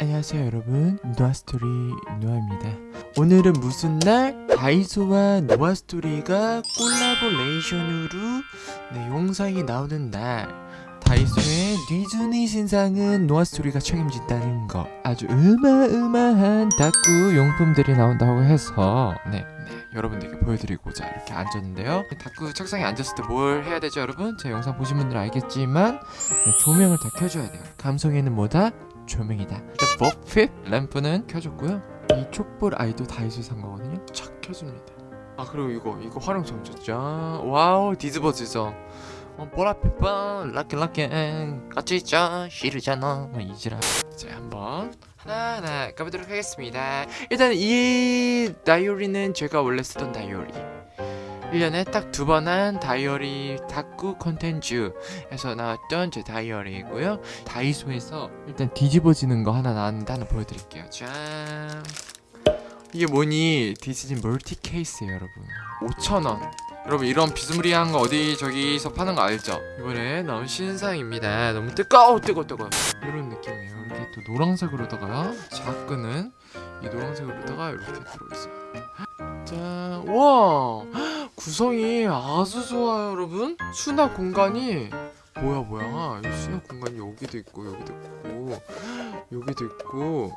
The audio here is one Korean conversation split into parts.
안녕하세요 여러분 노아스토리 노아입니다 오늘은 무슨 날? 다이소와 노아스토리가 collaboration으로 네, 영상이 나오는 날 다이소의 디즈니 신상은 노아스토리가 책임진다는 거 아주 으마으마한 다꾸 용품들이 나온다고 해서 네, 네 여러분들께 보여드리고자 이렇게 앉았는데요 다꾸 책상에 앉았을 때 뭘 해야 되죠 여러분? 제 영상 보신 분들은 알겠지만 네, 조명을 다 켜줘야 돼요 감성에는 뭐다? 조명이다. 일단 버핏 램프는 켜줬고요. 이 촛불 아이도 다이소에 산 거거든요. 착 켜줍니다. 아 그리고 이거 이거 활용점 줬죠. 와우 디즈버즈죠. 어, 보라피빵 락앤 락앤 같이 있자 싫으잖아 뭐 이지라 자 한번 하나하나 까보도록 하겠습니다 일단 이 다이어리는 제가 원래 쓰던 다이어리 1년에 딱 두 번 한 다이어리 다꾸 컨텐츠에서 나왔던 제 다이어리이고요. 다이소에서 일단 뒤집어지는 거 하나 나왔는데 하나 보여드릴게요. 짠. 이게 뭐니? 디즈니 멀티 케이스예요, 여러분. 5,000원. 여러분 이런 비스무리한 거 어디 저기서 파는 거 알죠? 이번에 나온 신상입니다. 너무 뜨거워 뜨거 뜨거. 이런 느낌이에요. 이렇게 또 노란색으로다가 자크는 이 노란색으로다가 이렇게 들어있어요. 짠, 와 구성이 아주 좋아요, 여러분. 수납 공간이 뭐야 뭐야? 이 수납 공간이 여기도 있고 여기도 있고 여기도 있고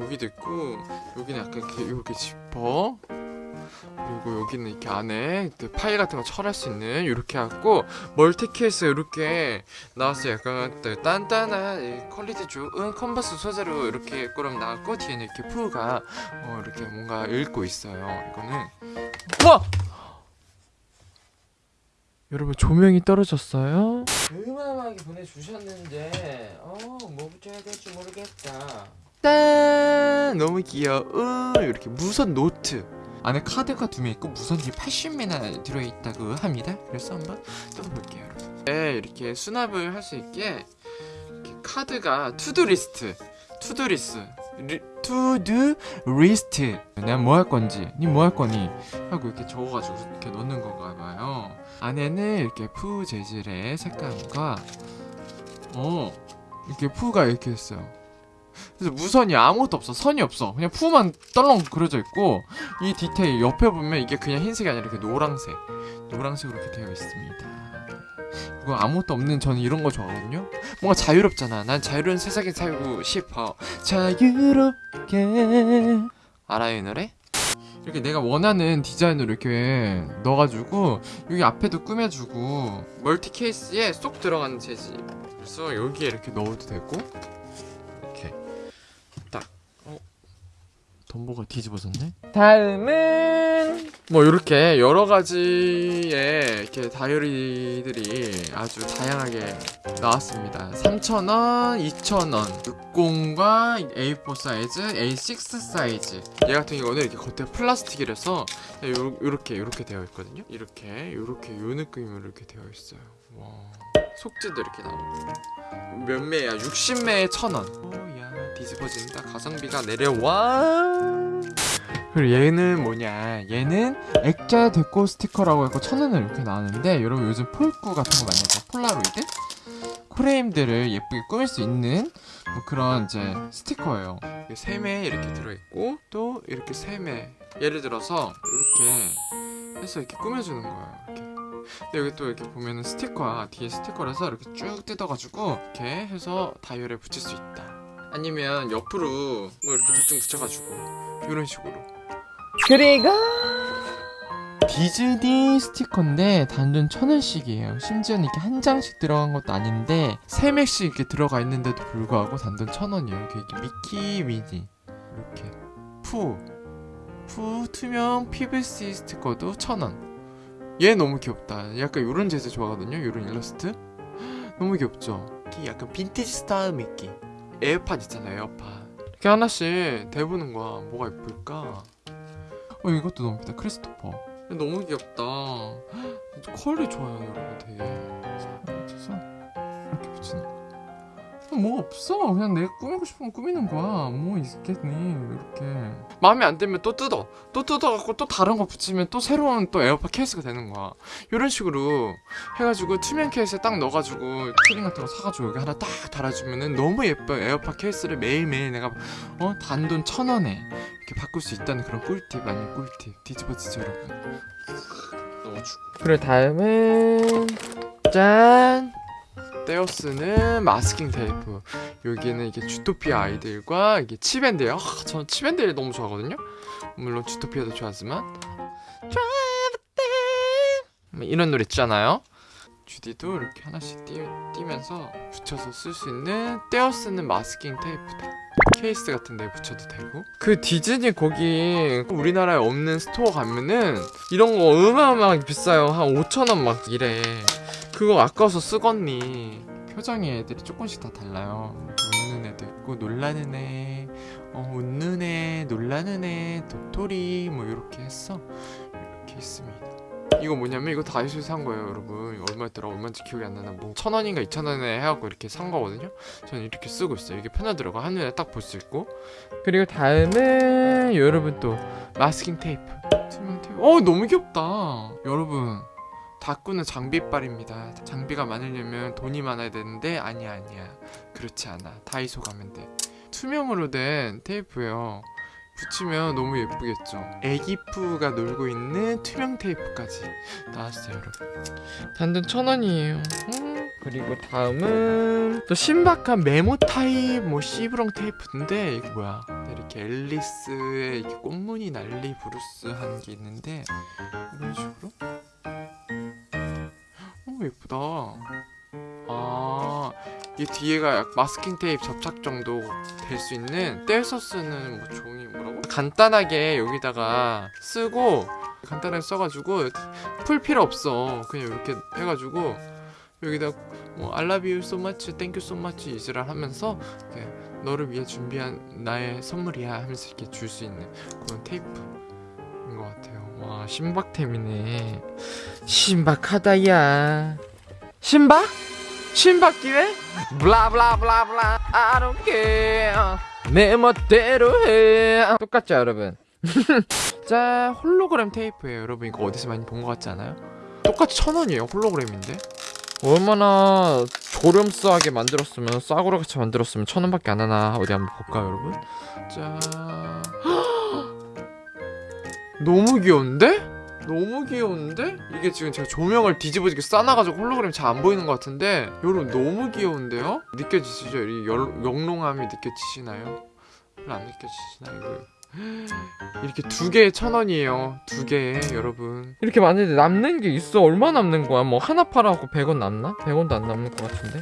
여기도 있고 여기는 약간 이렇게 이렇게 지퍼 그리고 여기는 이렇게 안에 그 파일 같은 거 처리할 수 있는 이렇게 해갖고 멀티케이스 이렇게 나왔어요 약간 또 단단한 이 퀄리티 좋은 캔버스 소재로 이렇게 꾸럼 나왔고 뒤에는 이렇게 푸가 어, 이렇게 뭔가 읽고 있어요 이거는 와! 여러분 조명이 떨어졌어요? 어마하게 보내주셨는데 어뭐 붙여야 될지 모르겠다. 짠! 너무 귀여워. 이렇게 무선 노트. 안에 카드가 두개 있고 무선이 80매나 들어있다고 합니다. 그래서 한번 뜯어볼게요 여러분. 네, 이렇게 수납을 할 수 있게 이렇게 카드가 to-do list to-do lis 리, to-do list. 내가 뭐할 건지 니 뭐 할 거니? 하고 이렇게 적어가지고 이렇게 넣는 건가 봐요 안에는 이렇게 푸 재질의 색감과 어 이렇게 푸가 이렇게 있어요. 그래서 무선이 아무것도 없어. 선이 없어. 그냥 푸만 떨렁 그려져 있고 이 디테일 옆에 보면 이게 그냥 흰색이 아니라 이렇게 노란색 노란색으로 이렇게 되어 있습니다. 이거 아무것도 없는 저는 이런 거 좋아하거든요. 뭔가 자유롭잖아. 난 자유로운 세상에 살고 싶어. 자유롭게. 알아요 이 노래? 이렇게 내가 원하는 디자인으로 이렇게 넣어가지고 여기 앞에도 꾸며주고 멀티 케이스에 쏙 들어가는 재질 그래서 여기에 이렇게 넣어도 되고 덤보가 뒤집어졌네? 다음은 뭐 이렇게 여러 가지의 이렇게 다이어리들이 아주 다양하게 나왔습니다. 3,000원, 2,000원. 60과 A4 사이즈, A6 사이즈. 얘 같은 경우는 이렇게 겉에 플라스틱이라서 요, 요렇게 요렇게 되어 있거든요. 이렇게 요렇게 요 느낌으로 이렇게 되어 있어요. 와. 속지도 이렇게 나오고 몇 매야? 60매에 1,000원. 오야 뒤집어진다. 가성비가 내려와. 그리고 얘는 뭐냐? 얘는 액자 데코 스티커라고 해서 천 원을 이렇게 나왔는데 여러분 요즘 폴꾸 같은 거 많이 하죠? 폴라로이드? 프레임들을 예쁘게 꾸밀 수 있는 뭐 그런 이제 스티커예요. 세매 이렇게 들어있고 또 이렇게 세매. 예를 들어서 이렇게 해서 이렇게 꾸며주는 거예요 이렇게. 근데 여기 또 이렇게 보면은 스티커야 뒤에 스티커라서 이렇게 쭉 뜯어가지고 이렇게 해서 다이얼에 붙일 수 있다 아니면 옆으로 뭐 이렇게 대충 붙여가지고 이런 식으로 그리고 디즈니 스티커인데 단돈 천 원씩이에요. 심지어는 이렇게 한 장씩 들어간 것도 아닌데 세 맥씩 이렇게 들어가 있는데도 불구하고 단돈 천 원이에요. 이렇게, 이렇게 미키 미니 이렇게 푸, 푸 투명 PVC 스티커도 천 원. 얘 너무 귀엽다. 약간 이런 재질 좋아하거든요. 이런 일러스트 너무 귀엽죠. 약간 빈티지 스타일 미키. 에어팟 있잖아요. 에어팟. 이렇게 하나씩 대보는 거야. 뭐가 예쁠까? 어 이것도 너무 예쁘다. 크리스토퍼. 너무 귀엽다. 퀄이 좋아요, 여러분. 되게. 자, 맞춰서 이렇게 붙이는 거. 뭐 없어. 그냥 내가 꾸미고 거 꾸미는 거야. 뭐 있겠니? 이렇게. 마음에 안 들면 또 뜯어. 또 뜯어갖고 또 다른 거 붙이면 또 새로운 또 에어팟 케이스가 되는 거야. 이런 식으로 해가지고 투명 케이스에 딱 넣어가지고 키링 같은 거 사가지고 여기 하나 딱 달아주면은 너무 예뻐요. 에어팟 케이스를 매일매일 내가 어 단돈 천 원에 이렇게 바꿀 수 있다는 그런 꿀팁 아닌 꿀팁 뒤집어지죠 여러분. 넣어주고. 그래 다음은 짠. 떼어쓰는 마스킹 테이프. 여기는 이게 주토피아 아이들과 이게 칩앤데일이에요. 아, 저는 칩앤데일을 너무 좋아하거든요. 물론 주토피아도 좋아하지만. 이런 노래 있잖아요. 주디도 이렇게 하나씩 띄, 띄면서 붙여서 쓸 수 있는 떼어쓰는 마스킹 테이프다. 케이스 같은 데 붙여도 되고. 그 디즈니 거기 우리나라에 없는 스토어 가면은 이런 거 어마어마하게 비싸요. 한 5천원 막 이래 그거 아까워서 쓰겄니? 표정이 애들이 조금씩 다 달라요. 웃는 애도 있고 놀라는 애 어, 웃는 애 놀라는 애 도토리 뭐 이렇게 했어. 이렇게 있습니다. 이거 뭐냐면 이거 다이소에서 산 거예요 여러분. 이거 얼마였더라? 얼마인지 기억이 안 나나. 뭐 천원인가 이천원에 해갖고 이렇게 산 거거든요. 저는 이렇게 쓰고 있어요. 이게 편하더라고 한눈에 딱 볼 수 있고. 그리고 다음은 여러분 또 마스킹 테이프 투명 테이프. 어 너무 귀엽다. 여러분 다꾸는 장비빨입니다. 장비가 많으려면 돈이 많아야 되는데 아니야 아니야 그렇지 않아 다이소 가면 돼 투명으로 된 테이프예요. 붙이면 너무 예쁘겠죠. 애기푸가 놀고 있는 투명 테이프까지 나왔어요 여러분. 단돈 천 원이에요. 음. 그리고 다음은 또 신박한 메모 타입 뭐 시브렁 테이프인데 이게 뭐야? 이렇게 앨리스의 꽃무늬 난리 브루스 한 게 있는데 이런 식으로 오 예쁘다. 아, 이 뒤에가 약 마스킹 테이프 접착 정도 될 수 있는 떼서 쓰는 뭐 종이 뭐라고? 간단하게 여기다가 쓰고 간단하게 써가지고 풀 필요 없어. 그냥 이렇게 해가지고 여기다 뭐 I love you so much, thank you so much 이지랄 하면서 너를 위해 준비한 나의 선물이야 하면서 이렇게 줄 수 있는 그런 테이프인 것 같아요. 와 신박템이네. 신박하다 야. 신박? 신박 기회? 블라블라블라블라 I don't care 내 멋대로 해 똑같죠 여러분? 자 홀로그램 테이프예요 여러분 이거 어디서 많이 본 것 같지 않아요? 똑같이 천 원이에요 홀로그램인데 얼마나 조렴스하게 만들었으면 싸구려 같이 만들었으면 천 원밖에 안 하나 어디 한번 볼까요 여러분? 자 너무 귀여운데? 너무 귀여운데? 이게 지금 제가 조명을 뒤집어지게 싸놔가지고 홀로그램 잘 안 보이는 것 같은데 여러분 너무 귀여운데요? 느껴지시죠? 이 열, 영롱함이 느껴지시나요? 안 느껴지시나요? 이거 이렇게 두 개에 천 원이에요 두 개에 여러분 이렇게 많은데 남는 게 있어 얼마 남는 거야 뭐 하나 팔아갖고 100원 남나? 100원도 안 남는 것 같은데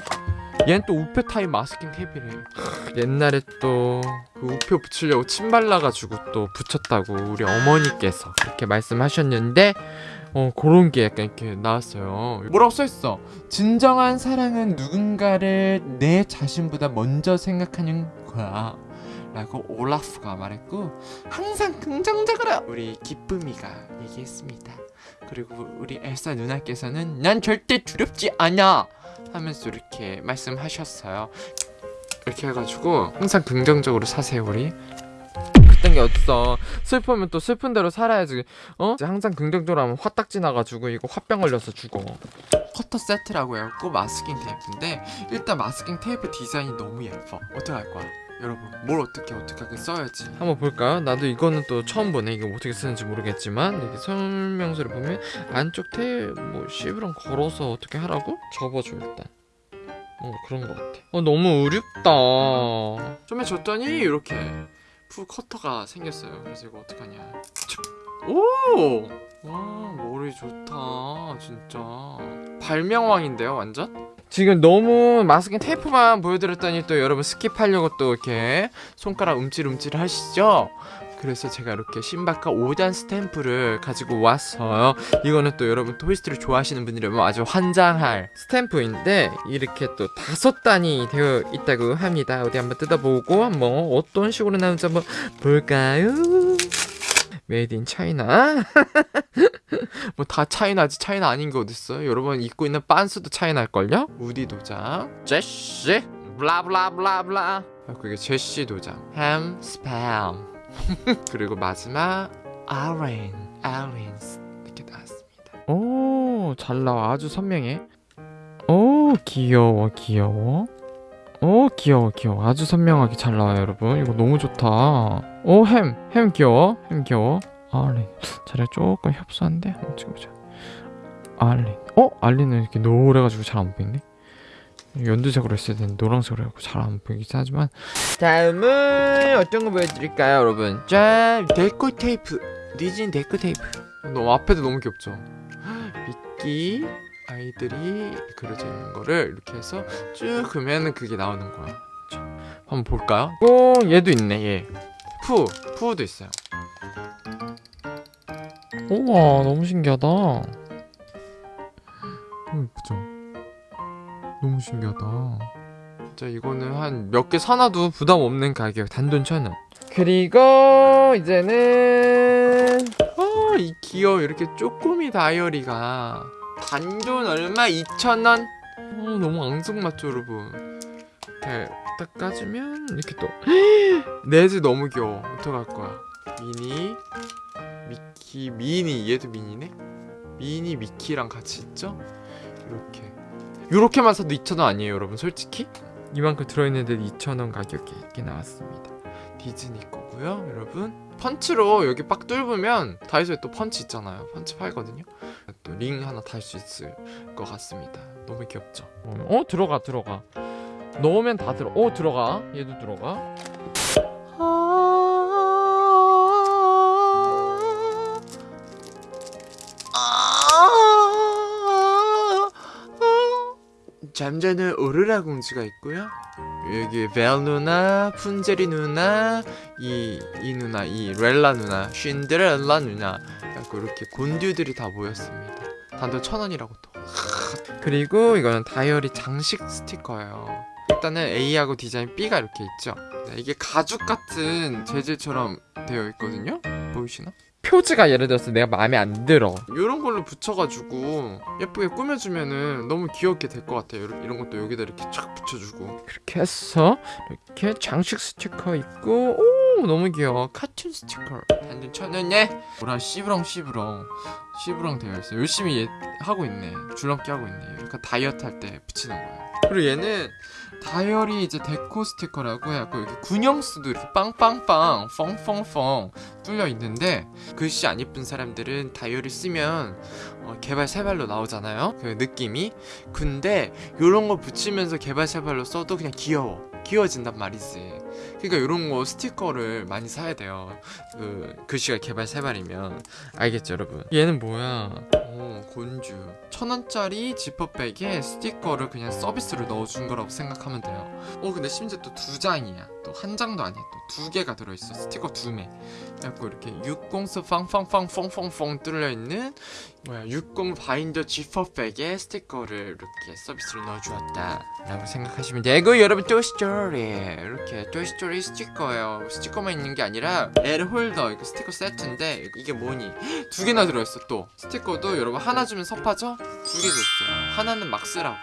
얘는 또 우표 타입 마스킹 테이프래. 옛날에 또 그 우표 붙이려고 침 발라가지고 또 붙였다고 우리 어머니께서 그렇게 말씀하셨는데 어 그런 게 약간 이렇게 나왔어요. 뭐라고 써있어? 진정한 사랑은 누군가를 내 자신보다 먼저 생각하는 거야. 라고 올라프가 말했고 항상 긍정적으로 우리 기쁨이가 얘기했습니다. 그리고 우리 엘사 누나께서는 난 절대 두렵지 않아 하면서 이렇게 말씀하셨어요. 이렇게 해가지고 항상 긍정적으로 사세요 우리. 그딴 게 어딨어. 슬프면 또 슬픈 대로 살아야지. 어? 항상 긍정적으로 하면 화딱지 나가지고 이거 화병 걸려서 죽어. 커터 세트라고 해갖고 마스킹 테이프인데 일단 마스킹 테이프 디자인이 너무 예뻐. 어떻게 할 거야? 여러분 뭘 어떻게 어떻게 하게 써야지? 한번 볼까요? 나도 이거는 또 처음 보네. 이거 어떻게 쓰는지 모르겠지만 이게 설명서를 보면 안쪽 테이프 뭐 시부렁거려서 어떻게 하라고? 접어줘 일단. 어 그런 것 같아. 어 너무 어렵다. 좀 해줬더니 이렇게 풀 커터가 생겼어요. 그래서 이거 어떡하냐. 오! 와 머리 좋다 진짜. 발명왕인데요 완전? 지금 너무 마스킹 테이프만 보여드렸더니 또 여러분 스킵하려고 또 이렇게 손가락 움찔움찔 하시죠? 그래서 제가 이렇게 신박한 5단 스탬프를 가지고 왔어요 이거는 또 여러분 토이스토리 좋아하시는 분이라면 아주 환장할 스탬프인데 이렇게 또 다섯 단이 되어 있다고 합니다 어디 한번 뜯어보고 한번 어떤 식으로 나오는지 한번 볼까요? Made in China 뭐 다 China지. China 아닌 게 어딨어요? 여러분 입고 있는 빤스도 China일걸요? 우디 도장. 제시. 블라블라블라블라. 그리고 이게 제시 도장. 햄 스팸 그리고 마지막 아렌 아렌스 이렇게 나왔습니다. 오 잘 나와. 아주 선명해. 오 귀여워 귀여워 오 귀여워 귀여워. 아주 선명하게 잘 나와요 여러분. 이거 너무 좋다. 오 햄 햄 귀여워 햄 귀여워. 알린. 자리가 조금 협소한데 한번 찍어보자. 알린. 어? 알린은 이렇게 노래가지고 잘 안 보이네. 연두색으로 했어야 되는데 노란색으로 해갖고 잘 안 보이긴 하지만. 다음은 어떤 거 보여드릴까요 여러분? 짠 데코 테이프. 니진 데코 테이프. 너무 앞에도 너무 귀엽죠? 미끼 아이들이 그려져 있는 거를 이렇게 해서 쭉 그으면 그게 나오는 거야. 자, 한번 볼까요? 오 얘도 있네 얘. 푸, 푸도 있어요. 우와 너무 신기하다. 너무 예쁘죠? 너무 신기하다. 진짜 이거는 한 몇 개 사놔도 부담 없는 가격 단돈 천원. 그리고 이제는 어 이 귀여워 이렇게 쪼꼬미 다이어리가 단돈 얼마? 2,000원? 어 너무 앙증맞죠 여러분? 이렇게 딱 까주면 이렇게 또 네즈 너무 귀여워. 어떡할 거야? 미니? 미키? 미니. 얘도 미니네? 미니 미키랑 같이 있죠? 이렇게. 요렇게만 사도 2,000원 아니에요 여러분 솔직히? 이만큼 들어있는데 2,000원 가격에 이렇게 나왔습니다. 디즈니 거고요 여러분 펀치로 여기 빡 뚫으면 다이소에 또 펀치 있잖아요. 펀치 팔거든요. 또 링 하나 달 수 있을 것 같습니다. 너무 귀엽죠? 어 들어가 들어가. 넣으면 다 들어. 어 들어가. 얘도 들어가 잠자는 오로라 공주가 있고요. 여기 벨 누나, 푼제리 누나, 이, 이 누나, 이 렐라 누나, 쉰데렐라 누나 이렇게 곤듀들이 다 모였습니다. 단돈 천 원이라고 또. 그리고 이거는 다이어리 장식 스티커예요. 일단은 A하고 디자인 B가 이렇게 있죠. 네, 이게 가죽 같은 재질처럼 되어 있거든요. 보이시나? 표지가 예를 들어서 내가 마음에 안 들어. 이런 걸로 붙여가지고 예쁘게 꾸며주면은 너무 귀엽게 될 것 같아요. 이런, 것도 여기다 이렇게 쫙 붙여주고. 그렇게 해서 이렇게 장식 스티커 있고 오 너무 귀여워. 카툰 스티커 단돈 천원에 뭐라 씨부렁 씨부렁. 씨부렁 되어 있어 열심히 얘 하고 있네. 줄넘기 하고 있네. 그러니까 다이어트 할 때 붙이는 거야. 그리고 얘는 다이어리 이제 데코 스티커라고 해갖고 이렇게 군형수도 이렇게 빵빵빵 펑펑펑 뚫려 있는데 글씨 안 예쁜 사람들은 다이어리 쓰면 어, 개발 세발로 나오잖아요? 그 느낌이? 근데 요런 거 붙이면서 개발 세발로 써도 그냥 귀여워. 귀여워진단 말이지 그러니까 요런 거 스티커를 많이 사야 돼요. 그 글씨가 개발 세발이면. 알겠죠 여러분? 얘는 뭐야? 오 곤주. 천원짜리 지퍼백에 스티커를 그냥 서비스로 넣어준 거라고 생각하면 돼요. 어 근데 심지어 또 두 장이야. 또 한 장도 아니야. 또 두 개가 들어있어. 스티커 두매. 그래갖고 이렇게 60스 팡팡팡 펑펑펑 뚫려있는 뭐야 60 바인더 지퍼백에 스티커를 이렇게 서비스로 넣어주었다 라고 생각하시면 되고 여러분 토이스토리 이렇게 토이스토리 스티커예요. 스티커만 있는 게 아니라 L 홀더 이거 스티커 세트인데 이게 뭐니? 두 개나 들어있어 또. 스티커도 여러분 하나 주면 섭하죠? 두 개 줬어요. 하나는 막 쓰라고.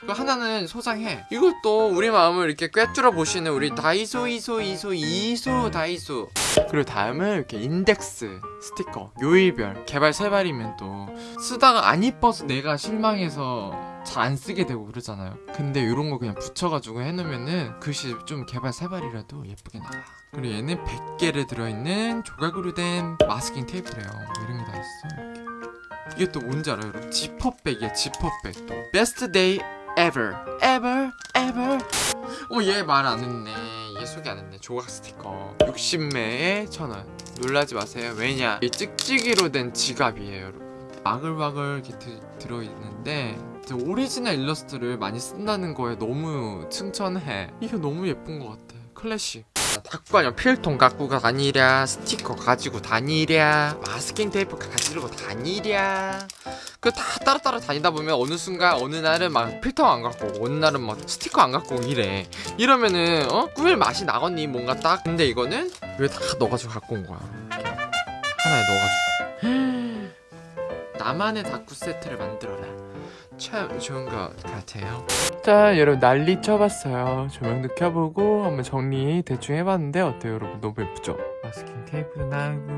그 하나는 소장해. 이것도 우리 마음을 이렇게 꿰뚫어 보시는 우리 다이소 이소 이소 이소 다이소 그리고 다음은 이렇게 인덱스 스티커 요일별 개발새발이면 또 쓰다가 안 이뻐서 내가 실망해서 잘 안 쓰게 되고 그러잖아요. 근데 이런 거 그냥 붙여가지고 해놓으면은 글씨 좀 개발새발이라도 예쁘게 나와. 그리고 얘는 100개를 들어있는 조각으로 된 마스킹 테이프래요. 이런 게 다 있어 이렇게. 이게 또 뭔지 알아요 여러분? 지퍼백이야 지퍼백. 또 best day ever. Ever ever. 어 얘 말 안 했네 얘 소개 안 했네 조각 스티커. 60매에 천원. 놀라지 마세요. 왜냐? 이 찍찍이로 된 지갑이에요 여러분. 바글바글 이렇게 드, 들어있는데 저 오리지널 일러스트를 많이 쓴다는 거에 너무 칭찬해. 이게 너무 예쁜 것 같아. 클래식 닭관여 필통 갖고 다니랴 스티커 가지고 다니랴 마스킹 테이프 가지고 다니랴. 그다 따로 따로 다니다 보면 어느 순간 어느 날은 막 필통 안 갖고 오고 어느 날은 막 스티커 안 갖고 이래. 이러면은 어? 꾸밀 맛이 나겠니 뭔가 딱. 근데 이거는 왜 다 넣어가지고 갖고 온 거야. 하나에 넣어가지고. 나만의 다쿠 세트를 만들어라 참 좋은 것 같아요. 자 여러분 난리 쳐봤어요. 조명도 켜보고 한번 정리 대충 해봤는데 어때요 여러분? 너무 예쁘죠? 마스킹 테이프도 나오고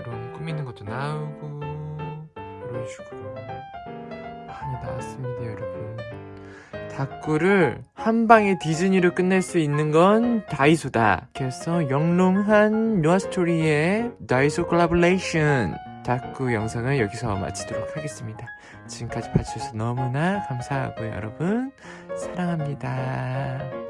이런 꾸미는 것도 나오고 이런 식으로 많이 나왔습니다 여러분. 다꾸를 한 방에 디즈니로 끝낼 수 있는 건 다이소다. 그래서 영롱한 노아스토리의 다이소 콜라보레이션 다꾸 영상을 여기서 마치도록 하겠습니다. 지금까지 봐주셔서 너무나 감사하고요 여러분 사랑합니다.